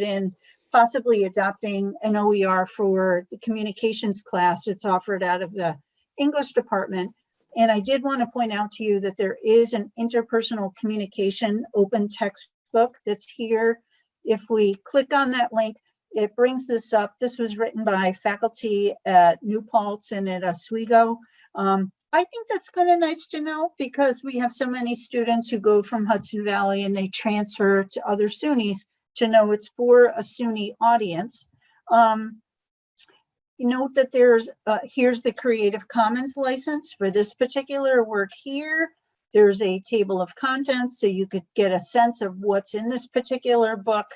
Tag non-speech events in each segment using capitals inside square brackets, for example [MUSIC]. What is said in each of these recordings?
in possibly adopting an OER for the communications class It's offered out of the English department. And I did want to point out to you that there is an interpersonal communication open textbook that's here. If we click on that link, it brings this up. This was written by faculty at New Paltz and at Oswego. Um, I think that's kind of nice to know because we have so many students who go from Hudson Valley and they transfer to other SUNYs to know it's for a SUNY audience. Um, note that there's, uh, here's the Creative Commons license for this particular work here. There's a table of contents so you could get a sense of what's in this particular book.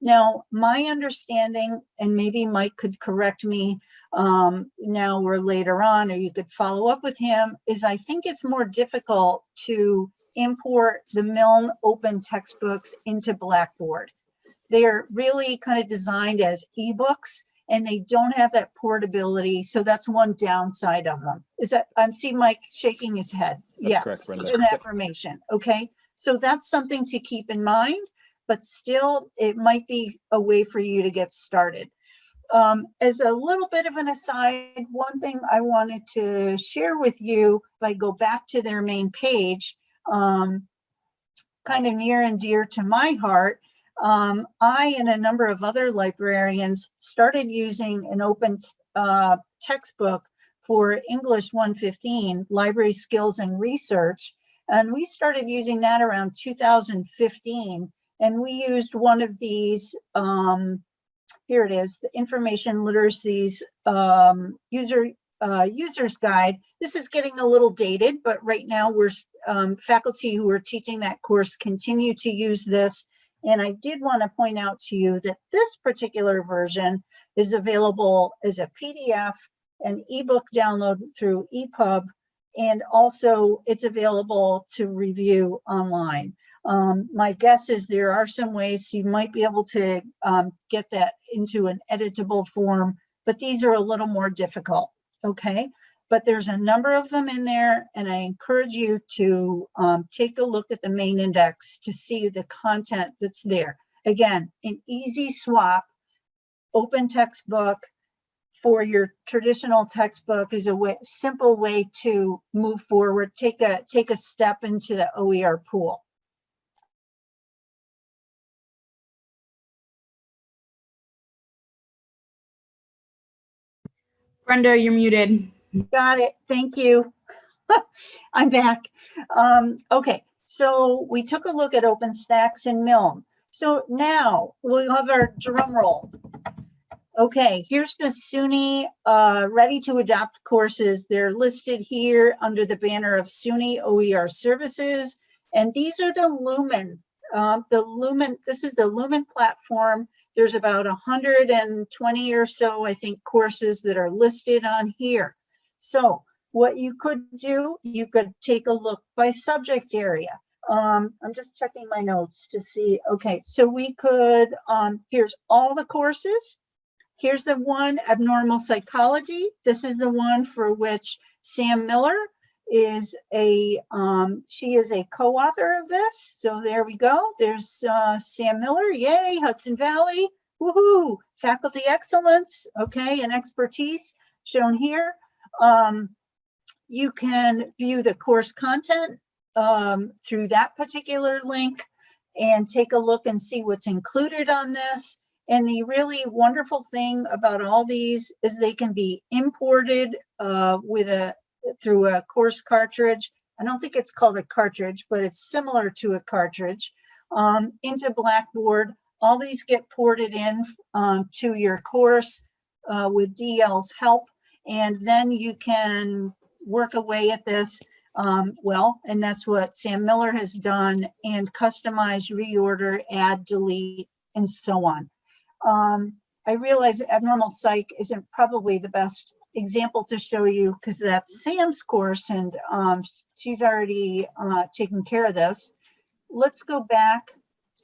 Now, my understanding, and maybe Mike could correct me um, now or later on, or you could follow up with him, is I think it's more difficult to import the Milne open textbooks into Blackboard. They're really kind of designed as ebooks and they don't have that portability. So that's one downside of them. Is that I'm seeing Mike shaking his head. That's yes, correct, an affirmation. Okay. So that's something to keep in mind, but still it might be a way for you to get started. Um, as a little bit of an aside, one thing I wanted to share with you, if I go back to their main page, um, kind of near and dear to my heart, um, I and a number of other librarians started using an open uh, textbook for English 115, Library Skills and Research. And we started using that around 2015. And we used one of these, um, here it is, the Information Literacies um, user uh, user's guide. This is getting a little dated, but right now we're um, faculty who are teaching that course continue to use this and I did want to point out to you that this particular version is available as a PDF, an ebook download through EPUB, and also it's available to review online. Um, my guess is there are some ways you might be able to um, get that into an editable form, but these are a little more difficult, okay? But there's a number of them in there and I encourage you to um, take a look at the main index to see the content that's there. Again, an easy swap, open textbook for your traditional textbook is a way, simple way to move forward, take a, take a step into the OER pool. Brenda, you're muted. Got it. Thank you. [LAUGHS] I'm back. Um, okay, so we took a look at OpenStax and Milne. So now we'll have our drum roll. Okay, here's the SUNY uh, ready to adopt courses. They're listed here under the banner of SUNY OER services. And these are the Lumen, uh, the Lumen, this is the Lumen platform. There's about 120 or so, I think, courses that are listed on here. So what you could do, you could take a look by subject area. Um, I'm just checking my notes to see. Okay, so we could, um, here's all the courses. Here's the one, abnormal psychology. This is the one for which Sam Miller is a, um, she is a co-author of this. So there we go. There's uh, Sam Miller, yay, Hudson Valley, woohoo, faculty excellence, okay, and expertise shown here. Um, you can view the course content um, through that particular link and take a look and see what's included on this. And the really wonderful thing about all these is they can be imported uh, with a through a course cartridge. I don't think it's called a cartridge, but it's similar to a cartridge um, into Blackboard. All these get ported in um, to your course uh, with DL's help and then you can work away at this um, well, and that's what Sam Miller has done and customize, reorder, add, delete, and so on. Um, I realize abnormal psych isn't probably the best example to show you because that's Sam's course and um, she's already uh, taken care of this. Let's go back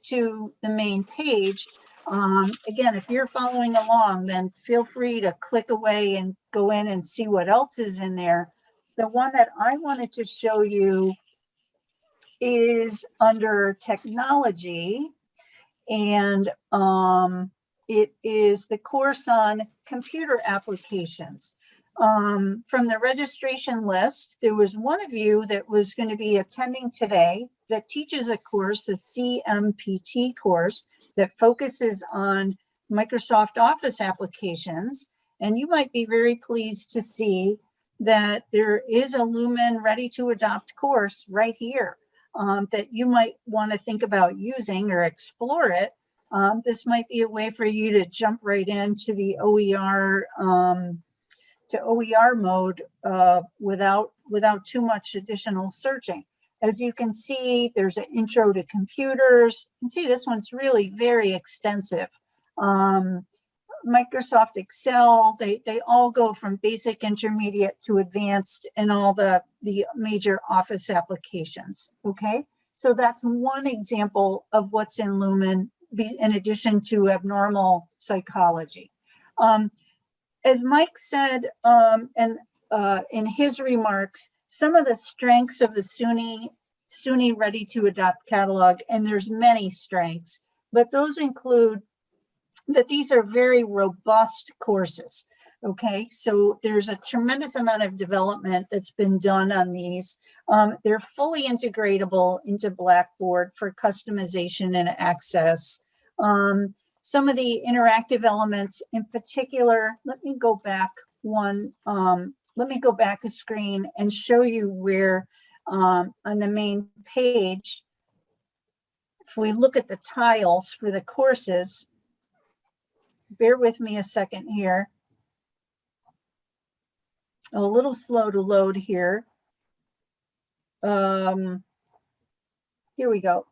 to the main page um, again, if you're following along, then feel free to click away and go in and see what else is in there. The one that I wanted to show you is under technology. And um, it is the course on computer applications. Um, from the registration list, there was one of you that was going to be attending today that teaches a course, a CMPT course that focuses on Microsoft Office applications. And you might be very pleased to see that there is a Lumen Ready to Adopt course right here um, that you might want to think about using or explore it. Um, this might be a way for you to jump right into the OER um, to OER mode uh, without without too much additional searching. As you can see, there's an intro to computers. You can see this one's really very extensive. Um, Microsoft Excel, they, they all go from basic, intermediate to advanced in all the, the major office applications, okay? So that's one example of what's in Lumen in addition to abnormal psychology. Um, as Mike said um, and uh, in his remarks, some of the strengths of the SUNY, SUNY Ready to Adopt catalog, and there's many strengths, but those include that these are very robust courses. Okay, so there's a tremendous amount of development that's been done on these. Um, they're fully integratable into Blackboard for customization and access. Um, some of the interactive elements in particular, let me go back one, um, let me go back a screen and show you where um, on the main page, if we look at the tiles for the courses, bear with me a second here. A little slow to load here. Um, here we go.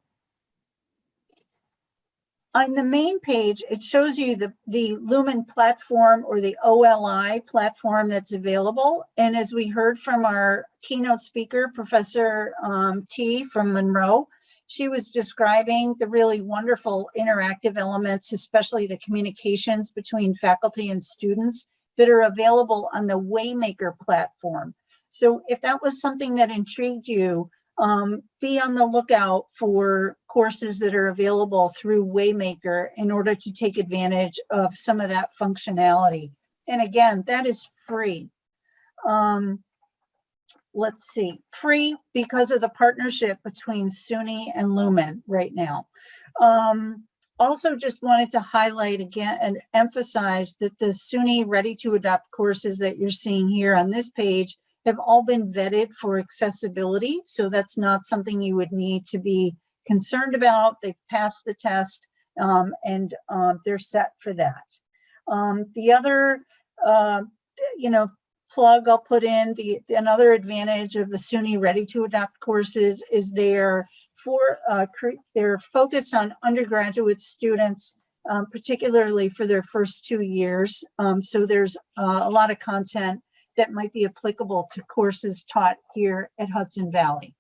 On the main page, it shows you the, the Lumen platform or the OLI platform that's available. And as we heard from our keynote speaker, Professor um, T from Monroe, she was describing the really wonderful interactive elements, especially the communications between faculty and students that are available on the Waymaker platform. So if that was something that intrigued you, um, be on the lookout for courses that are available through Waymaker in order to take advantage of some of that functionality. And again, that is free. Um, let's see, free because of the partnership between SUNY and Lumen right now. Um, also just wanted to highlight again and emphasize that the SUNY Ready to Adopt courses that you're seeing here on this page have all been vetted for accessibility. So that's not something you would need to be concerned about. They've passed the test um, and um, they're set for that. Um, the other, uh, you know, plug I'll put in, the another advantage of the SUNY Ready to Adopt courses is they're for uh, they're focused on undergraduate students, um, particularly for their first two years. Um, so there's uh, a lot of content that might be applicable to courses taught here at Hudson Valley.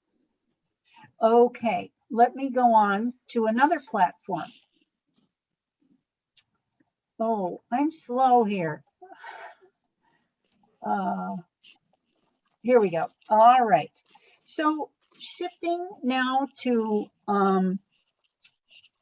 Okay, let me go on to another platform. Oh, I'm slow here. Uh, here we go. All right. So shifting now to um,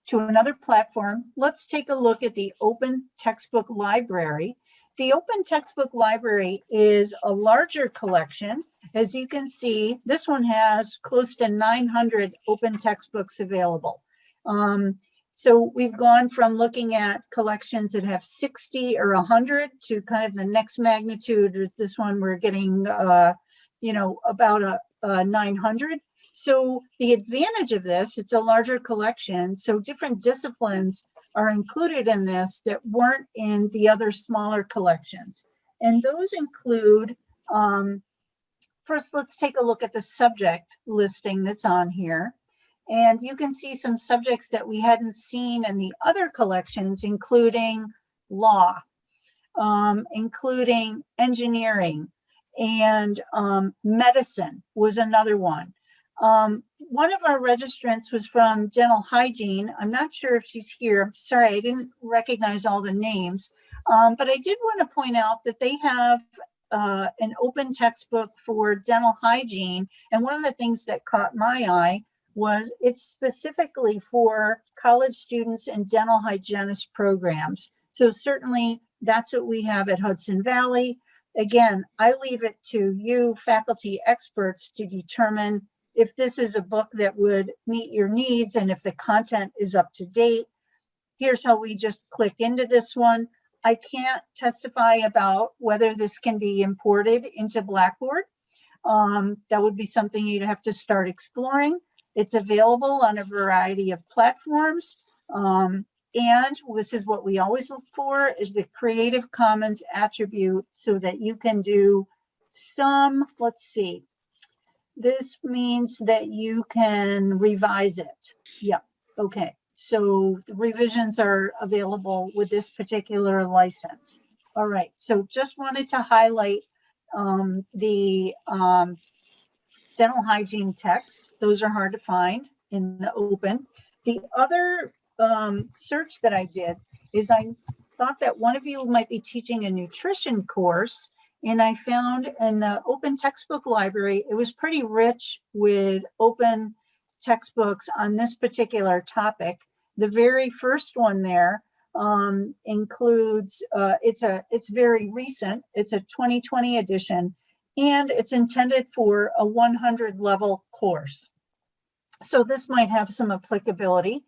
to another platform, let's take a look at the Open Textbook Library. The Open Textbook Library is a larger collection. As you can see, this one has close to 900 open textbooks available. Um, so we've gone from looking at collections that have 60 or 100 to kind of the next magnitude. This one we're getting, uh, you know, about a, a 900. So the advantage of this, it's a larger collection. So different disciplines are included in this that weren't in the other smaller collections. And those include, um, first, let's take a look at the subject listing that's on here. And you can see some subjects that we hadn't seen in the other collections, including law, um, including engineering, and um, medicine was another one. Um, one of our registrants was from dental hygiene. I'm not sure if she's here. Sorry, I didn't recognize all the names. Um, but I did want to point out that they have uh, an open textbook for dental hygiene. And one of the things that caught my eye was it's specifically for college students and dental hygienist programs. So certainly that's what we have at Hudson Valley. Again, I leave it to you faculty experts to determine if this is a book that would meet your needs and if the content is up to date. Here's how we just click into this one. I can't testify about whether this can be imported into Blackboard. Um, that would be something you'd have to start exploring. It's available on a variety of platforms. Um, and this is what we always look for is the Creative Commons attribute so that you can do some, let's see. This means that you can revise it. Yeah, okay. So the revisions are available with this particular license. All right, so just wanted to highlight um, the um, dental hygiene text. Those are hard to find in the open. The other um, search that I did is I thought that one of you might be teaching a nutrition course and I found in the open textbook library, it was pretty rich with open textbooks on this particular topic. The very first one there um, includes, uh, it's a, it's very recent. It's a 2020 edition and it's intended for a 100 level course. So this might have some applicability.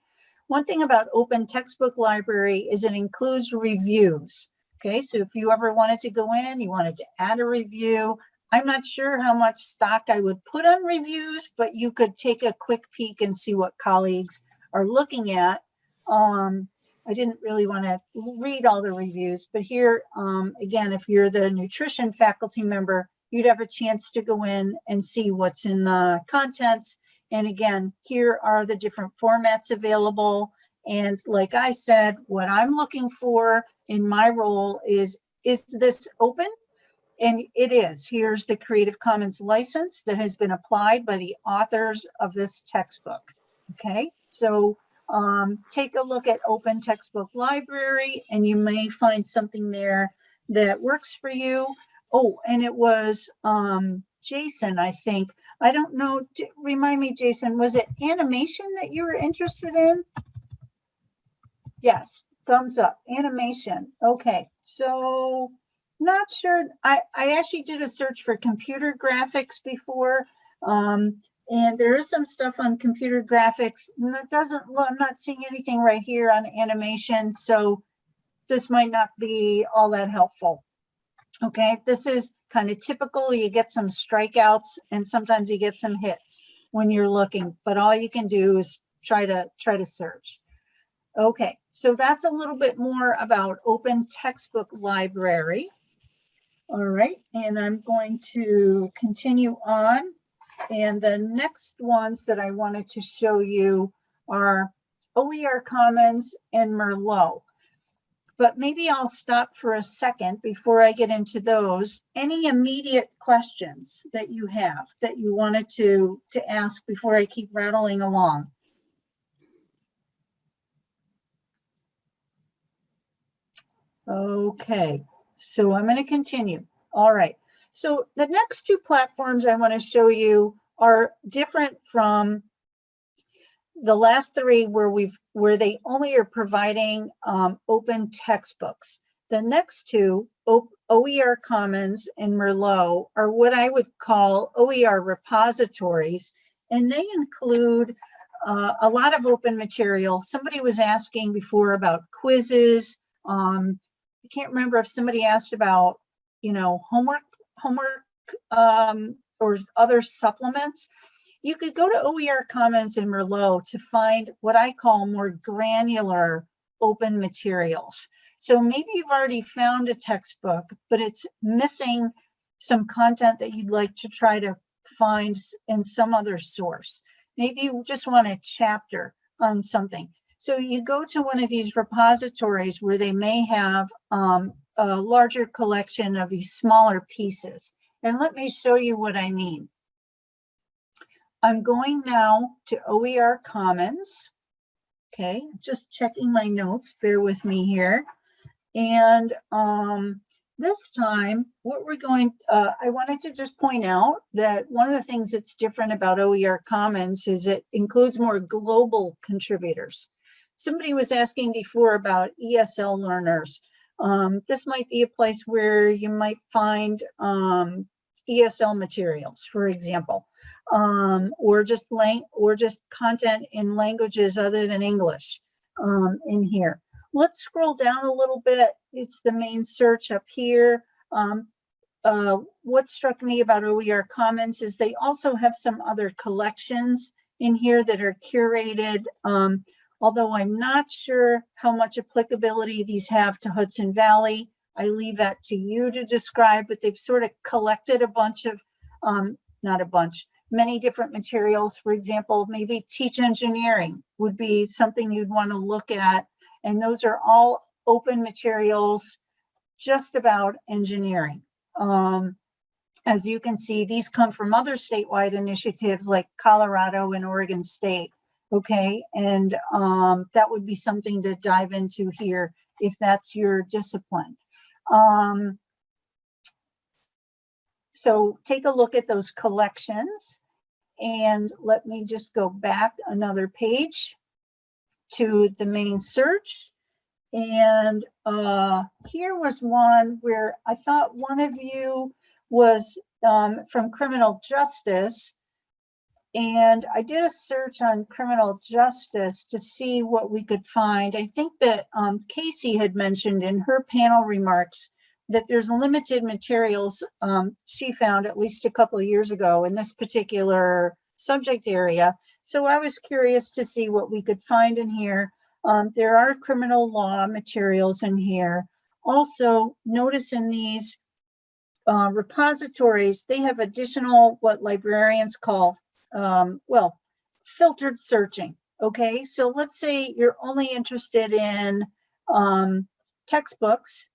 One thing about open textbook library is it includes reviews. Okay, so if you ever wanted to go in, you wanted to add a review, I'm not sure how much stock I would put on reviews, but you could take a quick peek and see what colleagues are looking at. Um, I didn't really want to read all the reviews, but here, um, again, if you're the nutrition faculty member, you'd have a chance to go in and see what's in the contents. And again, here are the different formats available. And like I said, what I'm looking for in my role is, is this open? And it is. Here's the Creative Commons license that has been applied by the authors of this textbook. Okay, so um, take a look at Open Textbook Library and you may find something there that works for you. Oh, and it was um, Jason, I think. I don't know, remind me, Jason, was it animation that you were interested in? Yes, thumbs up, animation. Okay, so not sure. I, I actually did a search for computer graphics before. Um, and there is some stuff on computer graphics. and It doesn't, well, I'm not seeing anything right here on animation. So this might not be all that helpful. Okay, this is kind of typical. You get some strikeouts and sometimes you get some hits when you're looking, but all you can do is try to try to search. Okay, so that's a little bit more about open textbook library. All right, and I'm going to continue on. And the next ones that I wanted to show you are OER Commons and Merlot. But maybe I'll stop for a second before I get into those. Any immediate questions that you have that you wanted to, to ask before I keep rattling along? Okay, so I'm going to continue. All right. So the next two platforms I want to show you are different from the last three where we've where they only are providing um, open textbooks. The next two, O- OER Commons and Merlot, are what I would call OER repositories, and they include uh, a lot of open material. Somebody was asking before about quizzes. Um, I can't remember if somebody asked about, you know, homework, homework, um, or other supplements. You could go to OER Commons and Merlot to find what I call more granular open materials. So maybe you've already found a textbook, but it's missing some content that you'd like to try to find in some other source. Maybe you just want a chapter on something. So you go to one of these repositories where they may have um, a larger collection of these smaller pieces. And let me show you what I mean. I'm going now to OER Commons. Okay, just checking my notes, bear with me here. And um, this time, what we're going, uh, I wanted to just point out that one of the things that's different about OER Commons is it includes more global contributors. Somebody was asking before about ESL learners. Um, this might be a place where you might find um, ESL materials, for example, um, or just or just content in languages other than English um, in here. Let's scroll down a little bit. It's the main search up here. Um, uh, what struck me about OER Commons is they also have some other collections in here that are curated. Although I'm not sure how much applicability these have to Hudson Valley. I leave that to you to describe, but they've sort of collected a bunch of, um, not a bunch, many different materials. For example, maybe teach engineering would be something you'd want to look at and those are all open materials just about engineering. Um, as you can see, these come from other statewide initiatives like Colorado and Oregon State. Okay, and um, that would be something to dive into here if that's your discipline. Um, so take a look at those collections and let me just go back another page to the main search. And uh, here was one where I thought one of you was um, from criminal justice. And I did a search on criminal justice to see what we could find. I think that um, Casey had mentioned in her panel remarks that there's limited materials um, she found at least a couple of years ago in this particular subject area. So I was curious to see what we could find in here. Um, there are criminal law materials in here. Also, notice in these uh, repositories, they have additional what librarians call, um, well, filtered searching. Okay, so let's say you're only interested in um, textbooks.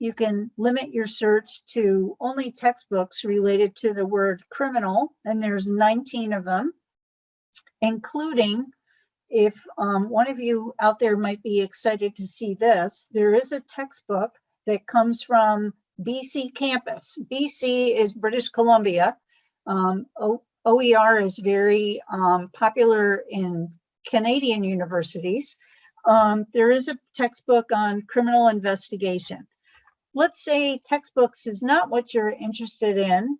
You can limit your search to only textbooks related to the word criminal, and there's 19 of them, including if um, one of you out there might be excited to see this, there is a textbook that comes from BC campus. BC is British Columbia. Um, OER is very um, popular in Canadian universities. Um, there is a textbook on criminal investigation. Let's say textbooks is not what you're interested in,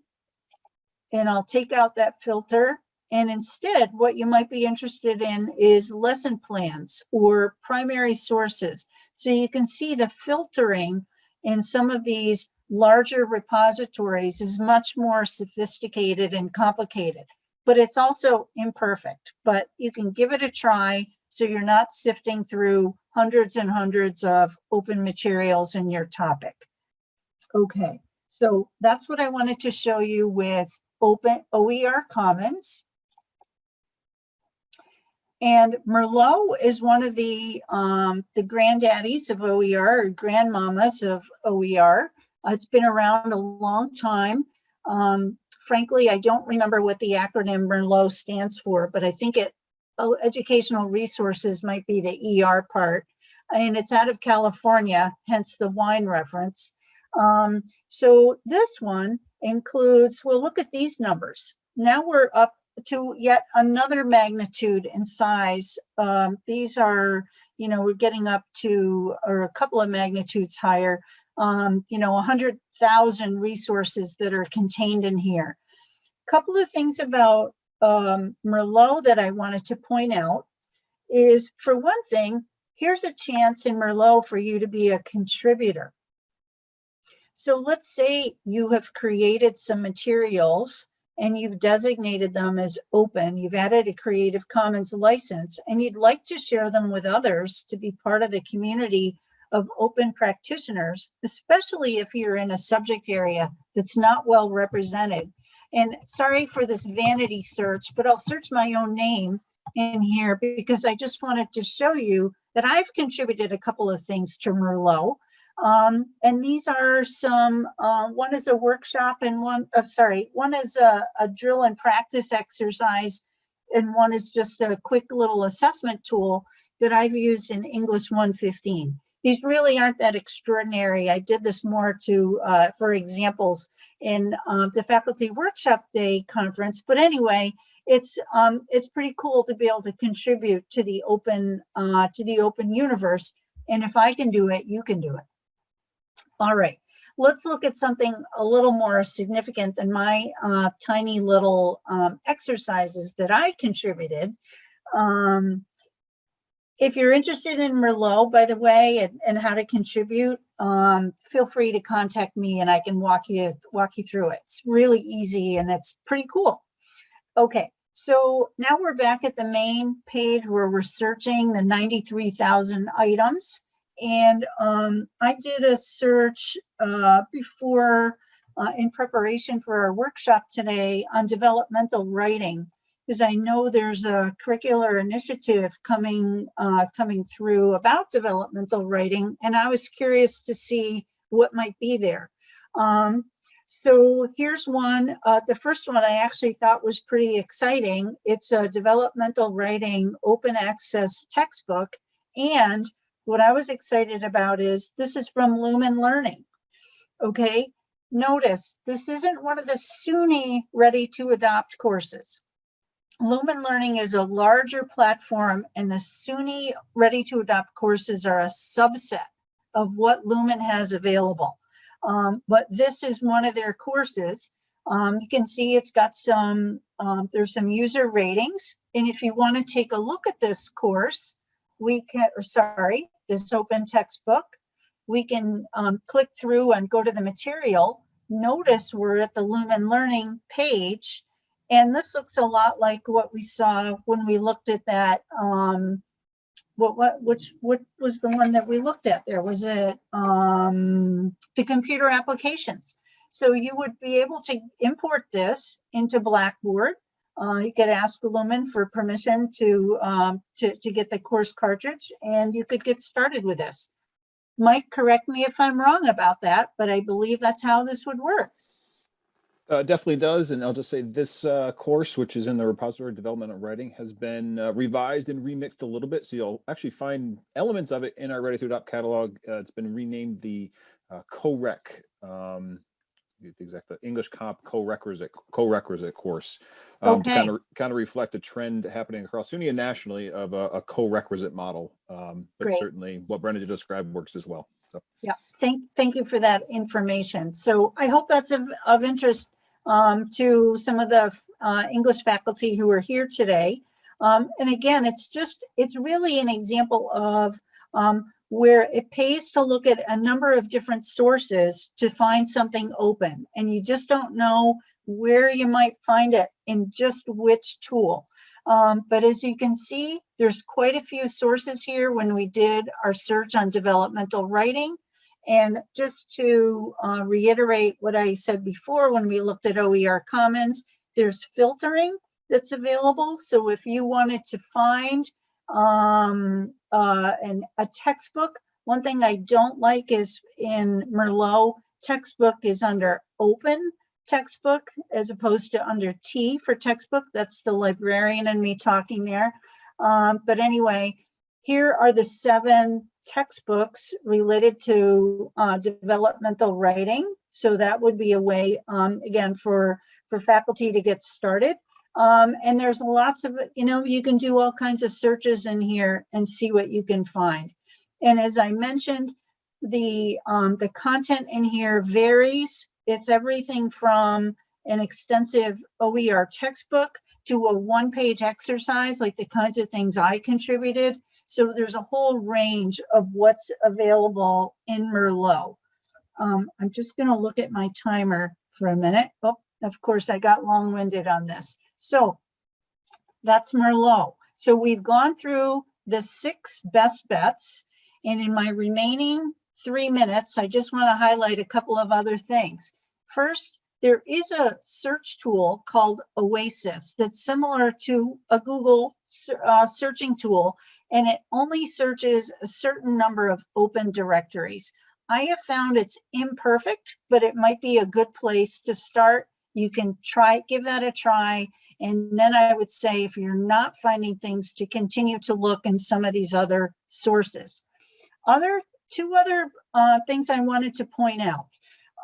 and I'll take out that filter and instead, what you might be interested in is lesson plans or primary sources. So you can see the filtering in some of these larger repositories is much more sophisticated and complicated, but it's also imperfect, but you can give it a try so you're not sifting through hundreds and hundreds of open materials in your topic. Okay, so that's what I wanted to show you with open OER Commons. And Merlot is one of the um, the granddaddies of OER or grandmamas of OER. Uh, it's been around a long time. Um, frankly, I don't remember what the acronym Merlot stands for, but I think it uh, educational resources might be the ER part. And it's out of California, hence the wine reference. Um, so this one includes, well, look at these numbers. Now we're up to yet another magnitude in size. Um, these are, you know, we're getting up to, or a couple of magnitudes higher, um, you know, 100,000 resources that are contained in here. A couple of things about um, Merlot that I wanted to point out is, for one thing, here's a chance in Merlot for you to be a contributor. So let's say you have created some materials and you've designated them as open, you've added a Creative Commons license, and you'd like to share them with others to be part of the community of open practitioners, especially if you're in a subject area that's not well represented. And sorry for this vanity search, but I'll search my own name in here because I just wanted to show you that I've contributed a couple of things to Merlot. Um, and these are some, uh, one is a workshop and one, oh, sorry, one is a, a drill and practice exercise and one is just a quick little assessment tool that I've used in English 115. These really aren't that extraordinary. I did this more to, uh, for examples in uh, the faculty workshop day conference. But anyway, it's um, it's pretty cool to be able to contribute to the open uh, to the open universe. And if I can do it, you can do it. All right, let's look at something a little more significant than my uh, tiny little um, exercises that I contributed. Um, if you're interested in Merlot, by the way, and, and how to contribute, um, feel free to contact me and I can walk you walk you through it. It's really easy and it's pretty cool. Okay, so now we're back at the main page where we're searching the 93,000 items. And um, I did a search uh, before uh, in preparation for our workshop today on developmental writing because I know there's a curricular initiative coming uh, coming through about developmental writing, and I was curious to see what might be there. Um, so here's one. Uh, the first one I actually thought was pretty exciting. It's a developmental writing open access textbook, and what I was excited about is this is from Lumen Learning. Okay, notice this isn't one of the SUNY ready to adopt courses. Lumen Learning is a larger platform and the SUNY Ready to Adopt courses are a subset of what Lumen has available. Um, but this is one of their courses. Um, you can see it's got some, um, there's some user ratings. And if you want to take a look at this course, we can, or sorry, this open textbook, we can um, click through and go to the material. Notice we're at the Lumen Learning page and this looks a lot like what we saw when we looked at that, um, what, what, which, what was the one that we looked at there? Was it um, the computer applications? So you would be able to import this into Blackboard. Uh, you could ask a Lumen for permission to, um, to, to get the course cartridge and you could get started with this. Mike, correct me if I'm wrong about that, but I believe that's how this would work. Uh, definitely does, and I'll just say this uh, course, which is in the repository development of writing, has been uh, revised and remixed a little bit. So you'll actually find elements of it in our Ready to Adopt catalog. Uh, it's been renamed the uh, co-rec, um, the exact English comp co-requisite co-requisite course um, Okay. kind of kind of reflect a trend happening across SUNY and nationally of a, a co-requisite model. Um, but Great. certainly, what Brenda just described works as well. So. Yeah, thank, thank you for that information. So I hope that's of, of interest um, to some of the uh, English faculty who are here today. Um, and again, it's just, it's really an example of um, where it pays to look at a number of different sources to find something open. And you just don't know where you might find it in just which tool. Um, but as you can see, there's quite a few sources here when we did our search on developmental writing. And just to uh, reiterate what I said before, when we looked at OER Commons, there's filtering that's available. So if you wanted to find um, uh, an, a textbook, one thing I don't like is in Merlot, textbook is under open textbook as opposed to under T for textbook. That's the librarian and me talking there. Um, but anyway, here are the seven textbooks related to uh, developmental writing. So that would be a way, um, again, for, for faculty to get started. Um, and there's lots of, you know, you can do all kinds of searches in here and see what you can find. And as I mentioned, the, um, the content in here varies. It's everything from an extensive OER textbook to a one-page exercise, like the kinds of things I contributed. So there's a whole range of what's available in Merlot. Um, I'm just gonna look at my timer for a minute. Oh, of course, I got long-winded on this. So that's Merlot. So we've gone through the six best bets. And in my remaining three minutes, I just want to highlight a couple of other things. First, there is a search tool called Oasis that's similar to a Google uh, searching tool, and it only searches a certain number of open directories. I have found it's imperfect, but it might be a good place to start. You can try, give that a try. And then I would say, if you're not finding things to continue to look in some of these other sources. Other two other uh, things I wanted to point out.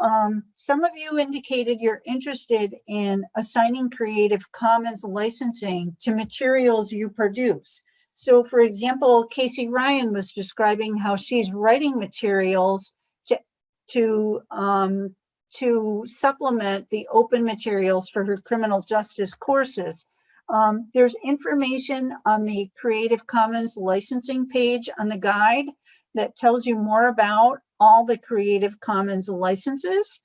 Um, some of you indicated you're interested in assigning Creative Commons licensing to materials you produce. So for example, Casey Ryan was describing how she's writing materials to, to, um, to supplement the open materials for her criminal justice courses. Um, there's information on the Creative Commons licensing page on the guide that tells you more about all the Creative Commons licenses.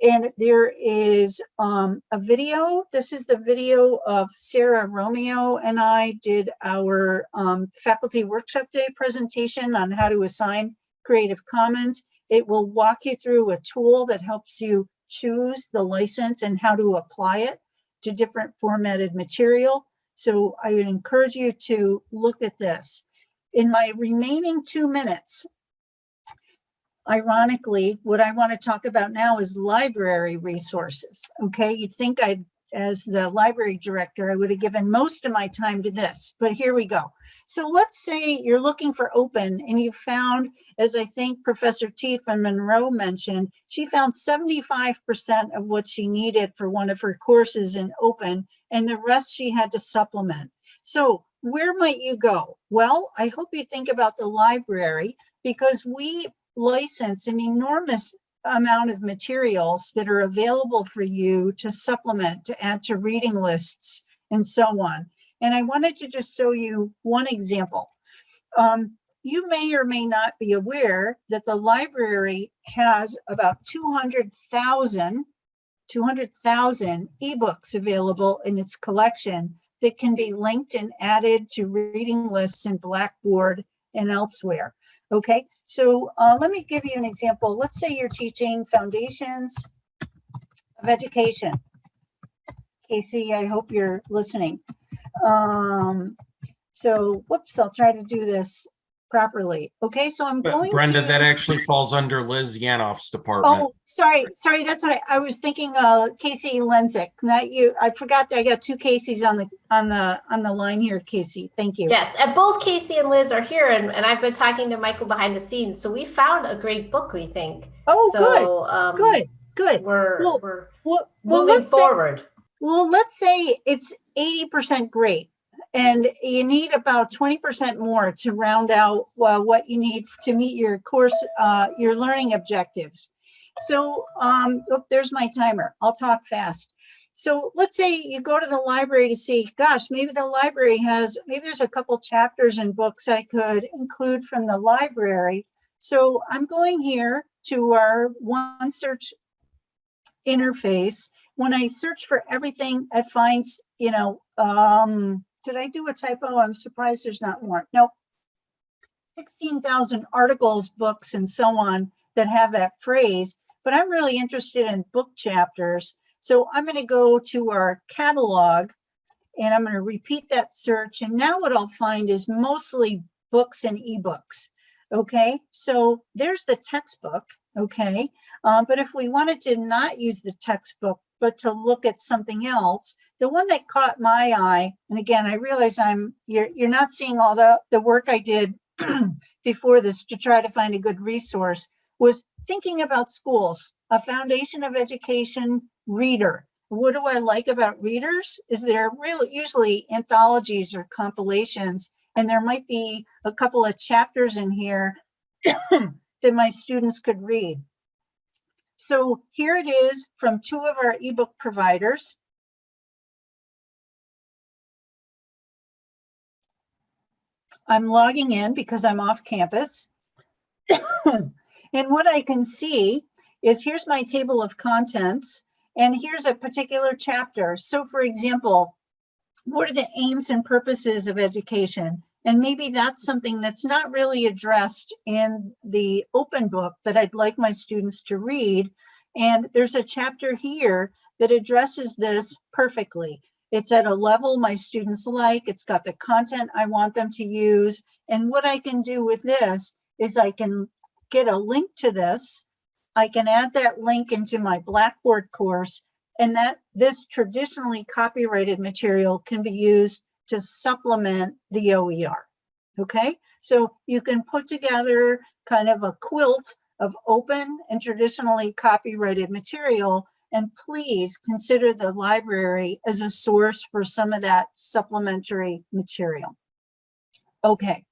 And there is um, a video. This is the video of Sarah Romeo and I did our um, faculty workshop day presentation on how to assign Creative Commons. It will walk you through a tool that helps you choose the license and how to apply it to different formatted material. So I would encourage you to look at this. In my remaining two minutes, ironically, what I want to talk about now is library resources. Okay, you'd think I'd, as the library director, I would have given most of my time to this, but here we go. So let's say you're looking for open and you found, as I think Professor Tifa Monroe mentioned, she found 75% of what she needed for one of her courses in open and the rest she had to supplement. So where might you go? Well, I hope you think about the library because we license an enormous amount of materials that are available for you to supplement, to add to reading lists and so on. And I wanted to just show you one example. Um, you may or may not be aware that the library has about 200,000 200,000 ebooks available in its collection that can be linked and added to reading lists in Blackboard and elsewhere. Okay, so uh, let me give you an example. Let's say you're teaching foundations of education. Casey, I hope you're listening. Um, so, whoops, I'll try to do this properly. Okay, so I'm But going Brenda, to- that actually falls under Liz Yanoff's department. Oh, sorry, sorry, that's what I, I was thinking, uh, Casey Lenzik, not you. I forgot that I got two Caseys on the, on the, on the line here, Casey. Thank you. Yes, and both Casey and Liz are here, and, and I've been talking to Michael behind the scenes. So we found a great book, we think. Oh, good, so, um, good, good. We're, Well, we're Well, well, moving let's say, forward. well, let's say it's eighty percent great. And you need about twenty percent more to round out, well, what you need to meet your course, uh, your learning objectives. So, um, oh, there's my timer. I'll talk fast. So let's say you go to the library to see, gosh, maybe the library has, maybe there's a couple chapters and books I could include from the library. So I'm going here to our one search interface. When I search for everything, it finds, you know, um, did I do a typo? I'm surprised there's not more. Nope. 16,000 articles, books, and so on that have that phrase, but I'm really interested in book chapters. So I'm going to go to our catalog and I'm going to repeat that search. And now what I'll find is mostly books and ebooks. Okay, so there's the textbook. Okay, um, but if we wanted to not use the textbook, but to look at something else, the one that caught my eye, and again, I realize I'm you're you're not seeing all the the work I did [CLEARS THROAT] before this to try to find a good resource, was thinking about schools, a foundation of education reader. What do I like about readers? Is they're really usually anthologies or compilations, and there might be a couple of chapters in here [CLEARS THROAT] that my students could read. So here it is from two of our ebook providers. I'm logging in because I'm off campus. and what I can see is here's my table of contents and here's a particular chapter. So for example, what are the aims and purposes of education? And maybe that's something that's not really addressed in the open book that I'd like my students to read. And there's a chapter here that addresses this perfectly. It's at a level my students like, it's got the content I want them to use. And what I can do with this is I can get a link to this. I can add that link into my Blackboard course and that this traditionally copyrighted material can be used to supplement the OER. Okay, so you can put together kind of a quilt of open and traditionally copyrighted material. And please consider the library as a source for some of that supplementary material. Okay.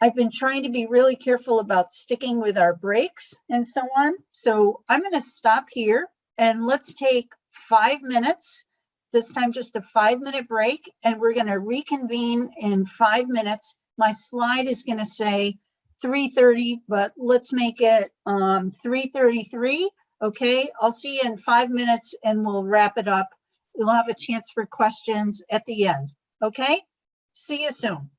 I've been trying to be really careful about sticking with our breaks and so on. So I'm going to stop here and let's take five minutes. This time just a five minute break and we're going to reconvene in five minutes. My slide is going to say 3:30, but let's make it um 3:33. Okay, I'll see you in five minutes and we'll wrap it up. We'll have a chance for questions at the end. Okay, see you soon.